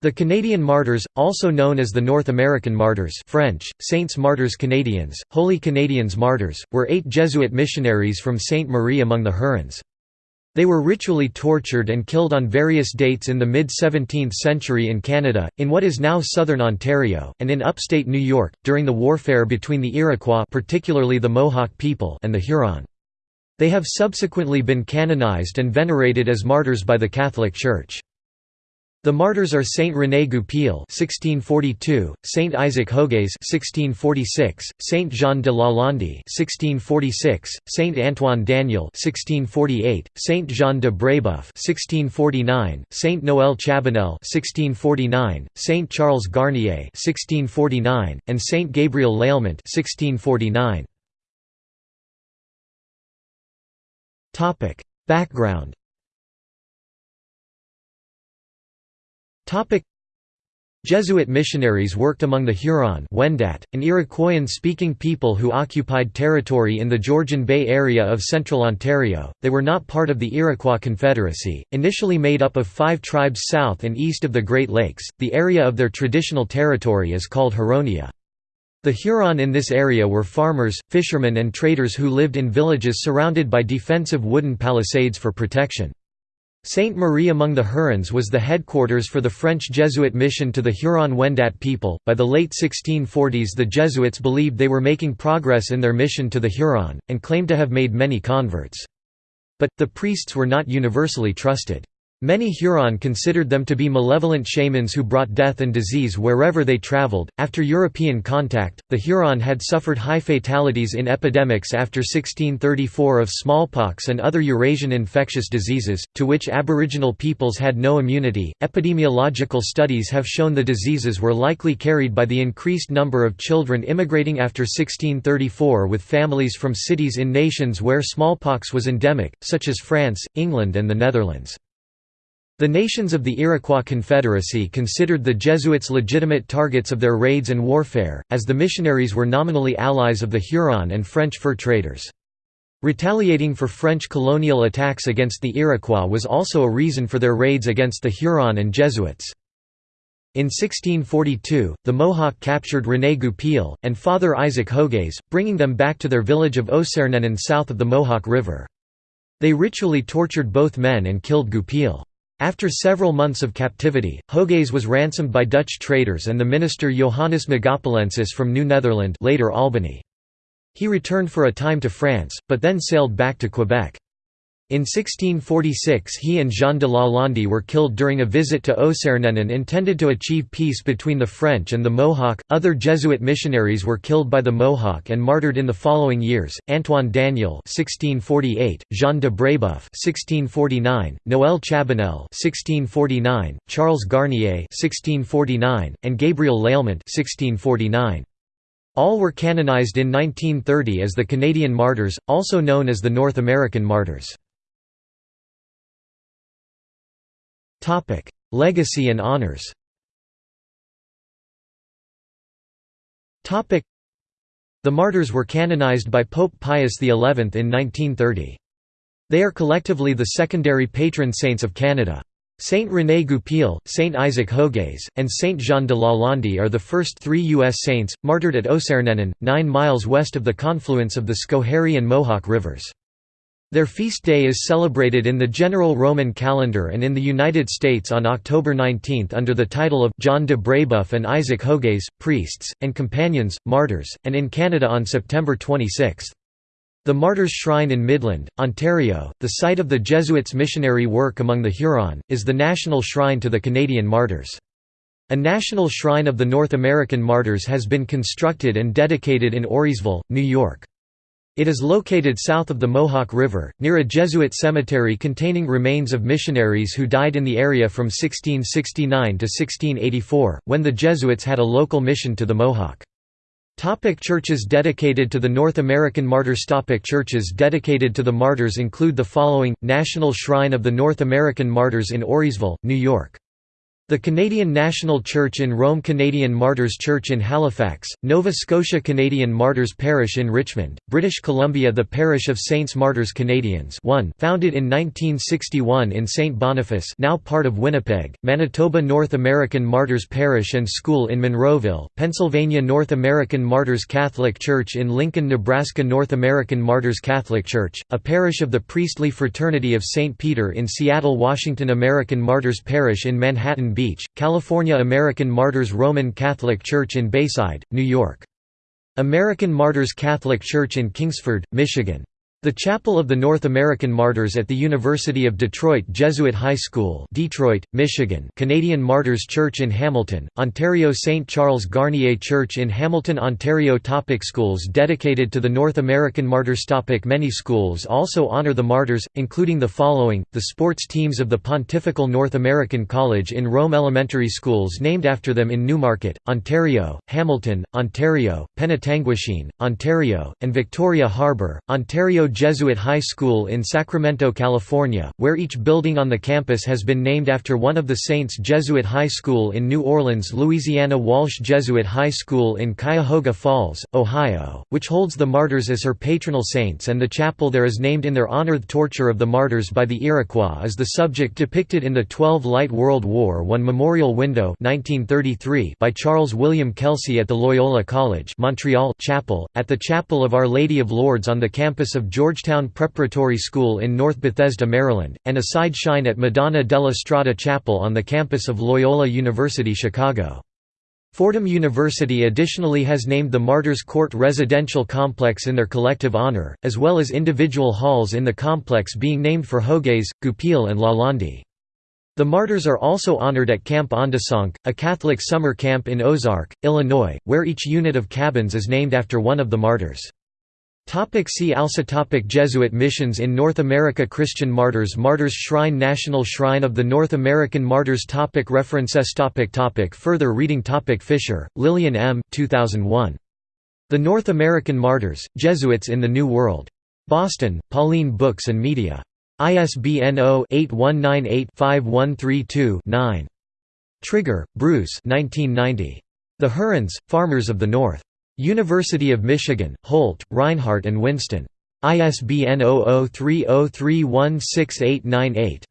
The Canadian Martyrs, also known as the North American Martyrs French, Saints Martyrs Canadians, Holy Canadians Martyrs, were eight Jesuit missionaries from Sainte Marie among the Hurons. They were ritually tortured and killed on various dates in the mid-17th century in Canada, in what is now southern Ontario, and in upstate New York, during the warfare between the Iroquois particularly the Mohawk people and the Huron. They have subsequently been canonized and venerated as martyrs by the Catholic Church. The martyrs are Saint René Goupil (1642), Saint Isaac Jogues (1646), Saint Jean de Lalande (1646), Saint Antoine Daniel (1648), Saint Jean de Brébeuf (1649), Saint Noël Chabanel (1649), Saint Charles Garnier (1649), and Saint Gabriel Lalemant (1649). Topic: Background Jesuit missionaries worked among the Huron Wendat, an Iroquoian-speaking people who occupied territory in the Georgian Bay area of central Ontario. They were not part of the Iroquois Confederacy, initially made up of five tribes south and east of the Great Lakes. The area of their traditional territory is called Huronia. The Huron in this area were farmers, fishermen and traders who lived in villages surrounded by defensive wooden palisades for protection. Sainte Marie among the Hurons was the headquarters for the French Jesuit mission to the Huron-Wendat people. By the late 1640s, the Jesuits believed they were making progress in their mission to the Huron, and claimed to have made many converts. But, the priests were not universally trusted. Many Huron considered them to be malevolent shamans who brought death and disease wherever they traveled. After European contact, the Huron had suffered high fatalities in epidemics after 1634 of smallpox and other Eurasian infectious diseases, to which Aboriginal peoples had no immunity. Epidemiological studies have shown the diseases were likely carried by the increased number of children immigrating after 1634 with families from cities in nations where smallpox was endemic, such as France, England, and the Netherlands. The nations of the Iroquois Confederacy considered the Jesuits legitimate targets of their raids and warfare, as the missionaries were nominally allies of the Huron and French fur traders. Retaliating for French colonial attacks against the Iroquois was also a reason for their raids against the Huron and Jesuits. In 1642, the Mohawk captured René Goupil, and Father Isaac Jogues, bringing them back to their village of Ossernenon south of the Mohawk River. They ritually tortured both men and killed Goupil. After several months of captivity, Jogues was ransomed by Dutch traders and the minister Johannes Megapolensis from New Netherland later Albany. He returned for a time to France, but then sailed back to Quebec. In 1646 he and Jean de Lalande were killed during a visit to Ossernenon intended to achieve peace between the French and the Mohawk. Other Jesuit missionaries were killed by the Mohawk and martyred in the following years: Antoine Daniel (1648), Jean de Brébeuf (1649), Noël Chabanel (1649), Charles Garnier (1649), and Gabriel Lalemant (1649). All were canonized in 1930 as the Canadian Martyrs, also known as the North American Martyrs. Topic: Legacy and honors. Topic: The martyrs were canonized by Pope Pius XI in 1930. They are collectively the secondary patron saints of Canada. Saint René Goupil, Saint Isaac Jogues, and Saint Jean de Lalande are the first three U.S. saints, martyred at Ossernenon, nine miles west of the confluence of the Schoharie and Mohawk rivers. Their feast day is celebrated in the general Roman calendar and in the United States on October 19 under the title of John de Brébeuf and Isaac Jogues, priests, and companions, martyrs, and in Canada on September 26. The Martyrs' Shrine in Midland, Ontario, the site of the Jesuits' missionary work among the Huron, is the national shrine to the Canadian martyrs. A national shrine of the North American martyrs has been constructed and dedicated in Auriesville, New York. It is located south of the Mohawk River, near a Jesuit cemetery containing remains of missionaries who died in the area from 1669 to 1684, when the Jesuits had a local mission to the Mohawk. Topic churches dedicated to the North American Martyrs Topic Churches dedicated to the martyrs include the following, National Shrine of the North American Martyrs in Auriesville, New York. The Canadian National Church in Rome Canadian Martyrs Church in Halifax, Nova Scotia Canadian Martyrs Parish in Richmond, British Columbia The Parish of Saints Martyrs Canadians 1 founded in 1961 in St. Boniface now part of Winnipeg, Manitoba North American Martyrs Parish and School in Monroeville, Pennsylvania North American Martyrs Catholic Church in Lincoln, Nebraska North American Martyrs Catholic Church, a parish of the Priestly Fraternity of St. Peter in Seattle Washington American Martyrs Parish in Manhattan Beach, California American Martyrs Roman Catholic Church in Bayside, New York. American Martyrs Catholic Church in Kingsford, Michigan. The Chapel of the North American Martyrs at the University of Detroit Jesuit High School Detroit, Michigan Canadian Martyrs Church in Hamilton, Ontario St. Charles Garnier Church in Hamilton, Ontario Topic Schools dedicated to the North American Martyrs Topic Many schools also honor the martyrs, including the following, the sports teams of the Pontifical North American College in Rome Elementary schools named after them in Newmarket, Ontario, Hamilton, Ontario, Penetanguishene, Ontario, and Victoria Harbour, Ontario Jesuit High School in Sacramento, California, where each building on the campus has been named after one of the Saints Jesuit High School in New Orleans, Louisiana Walsh Jesuit High School in Cuyahoga Falls, Ohio, which holds the martyrs as her patronal saints and the chapel there is named in their honor. The torture of the martyrs by the Iroquois is the subject depicted in the 12 Light World War I Memorial Window 1933 by Charles William Kelsey at the Loyola College Montreal Chapel, at the Chapel of Our Lady of Lourdes on the campus of Georgetown Preparatory School in North Bethesda, Maryland, and a side shrine at Madonna della Strada Chapel on the campus of Loyola University Chicago. Fordham University additionally has named the Martyrs Court residential complex in their collective honor, as well as individual halls in the complex being named for Jogues, Goupil and Lalande. The martyrs are also honored at Camp Ondessonk, a Catholic summer camp in Ozark, Illinois, where each unit of cabins is named after one of the martyrs. Topic see also topic Jesuit missions in North America Christian Martyrs Martyrs Shrine National Shrine of the North American Martyrs topic References topic topic Further reading topic Fisher, Lillian M. 2001. The North American Martyrs, Jesuits in the New World. Boston, Pauline Books and Media. ISBN 0-8198-5132-9. Trigger, Bruce The Hurons, Farmers of the North. University of Michigan, Holt, Rinehart and Winston. ISBN 0030316898.